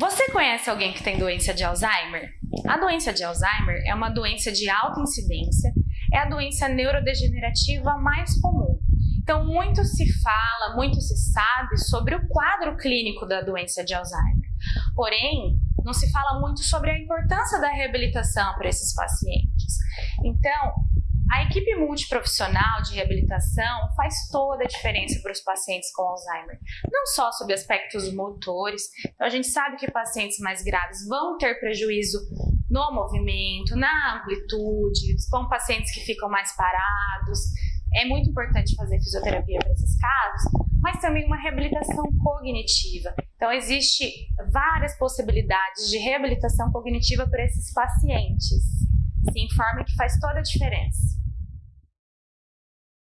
Você conhece alguém que tem doença de Alzheimer? A doença de Alzheimer é uma doença de alta incidência, é a doença neurodegenerativa mais comum. Então, muito se fala, muito se sabe sobre o quadro clínico da doença de Alzheimer. Porém, não se fala muito sobre a importância da reabilitação para esses pacientes. Então, a equipe multiprofissional de reabilitação faz toda a diferença para os pacientes com Alzheimer, não só sobre aspectos motores, então a gente sabe que pacientes mais graves vão ter prejuízo no movimento, na amplitude, são pacientes que ficam mais parados, é muito importante fazer fisioterapia para esses casos, mas também uma reabilitação cognitiva. Então, existe várias possibilidades de reabilitação cognitiva para esses pacientes. Se informe que faz toda a diferença.